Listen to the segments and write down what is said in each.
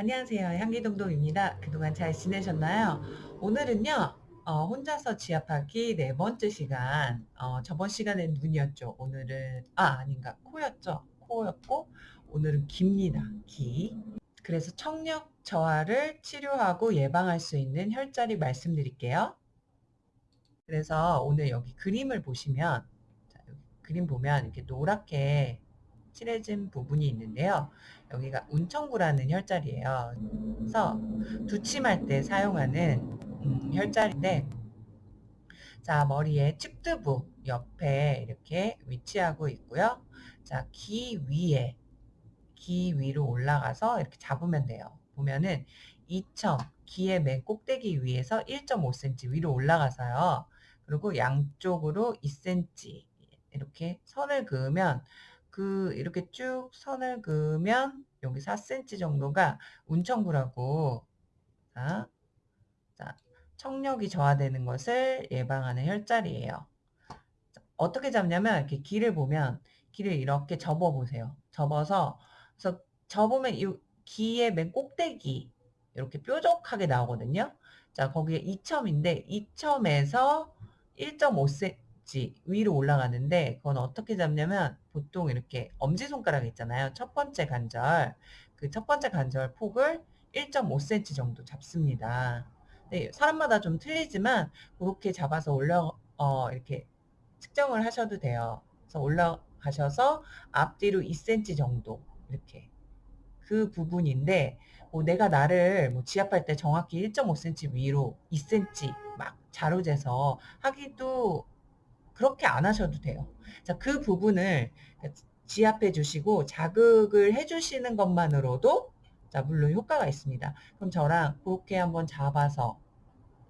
안녕하세요. 향기동동입니다. 그동안 잘 지내셨나요? 오늘은요, 어, 혼자서 지압하기 네 번째 시간. 어, 저번 시간엔 눈이었죠. 오늘은, 아, 아닌가. 코였죠. 코였고, 오늘은 기입니다. 기. 그래서 청력 저하를 치료하고 예방할 수 있는 혈자리 말씀드릴게요. 그래서 오늘 여기 그림을 보시면, 자, 여기 그림 보면 이렇게 노랗게 칠해진 부분이 있는데요. 여기가 운청구라는 혈자리예요. 그래서 두침할 때 사용하는 음, 혈자리인데 자 머리에 측두부 옆에 이렇게 위치하고 있고요. 자귀 위에 귀 위로 올라가서 이렇게 잡으면 돼요. 보면은 이청 귀의 맨 꼭대기 위에서 1.5cm 위로 올라가서요. 그리고 양쪽으로 2cm 이렇게 선을 그으면 그 이렇게 쭉 선을 그으면 여기 4cm 정도가 운청구라고 자, 자, 청력이 저하되는 것을 예방하는 혈자리예요. 자, 어떻게 잡냐면 이렇게 길을 보면 길을 이렇게 접어 보세요. 접어서 그래서 접으면 이 귀의 맨 꼭대기 이렇게 뾰족하게 나오거든요. 자, 거기에 2첨인데 2첨에서 1.5cm 위로 올라가는데 그건 어떻게 잡냐면 보통 이렇게 엄지손가락 있잖아요. 첫 번째 관절. 그 첫 번째 관절 폭을 1.5cm 정도 잡습니다. 네, 사람마다 좀 틀리지만 그렇게 잡아서 올려 어, 이렇게 측정을 하셔도 돼요. 그래서 올라가셔서 앞뒤로 2cm 정도 이렇게 그 부분인데 뭐 내가 나를 뭐 지압할 때 정확히 1.5cm 위로 2cm 막 자로 재서 하기도 그렇게 안 하셔도 돼요. 자, 그 부분을 지압해 주시고 자극을 해 주시는 것만으로도 자, 물론 효과가 있습니다. 그럼 저랑 그렇게 한번 잡아서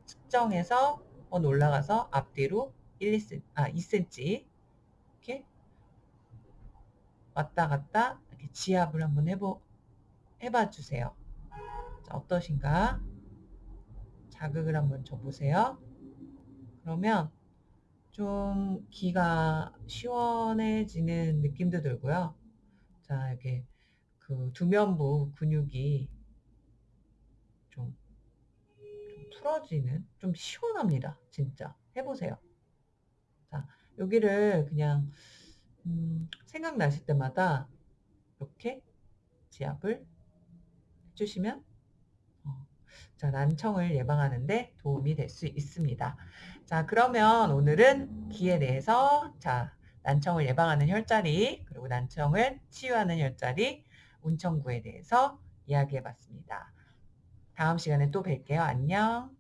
측정해서 한번 올라가서 앞뒤로 1, 2cm, 아, 2cm 이렇게 왔다 갔다 이렇게 지압을 한번 해보, 해봐 주세요. 자, 어떠신가? 자극을 한번 줘보세요. 그러면 좀 귀가 시원해지는 느낌도 들고요. 자, 이렇게 그 두면부 근육이 좀, 좀 풀어지는, 좀 시원합니다. 진짜. 해보세요. 자, 여기를 그냥, 음, 생각나실 때마다 이렇게 지압을 해주시면 자, 난청을 예방하는데 도움이 될 수 있습니다. 자, 그러면 오늘은 기에 대해서 자, 난청을 예방하는 혈자리, 그리고 난청을 치유하는 혈자리, 운청구에 대해서 이야기해 봤습니다. 다음 시간에 또 뵐게요. 안녕.